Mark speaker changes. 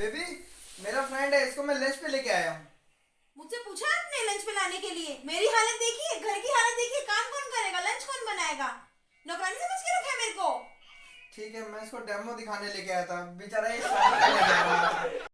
Speaker 1: Baby मेरा friend है इसको मैं लंच पे लेके आया हूँ।
Speaker 2: मुझसे पूछा आपने लंच पे लाने के लिए? मेरी हालत देखिए घर की हालत देखिए काम कौन करेगा लंच कौन बनाएगा? नौकरानी समझ के रखा है मेरे को?
Speaker 1: ठीक है मैं इसको डेमो दिखाने लेके आया था। बेचारा ये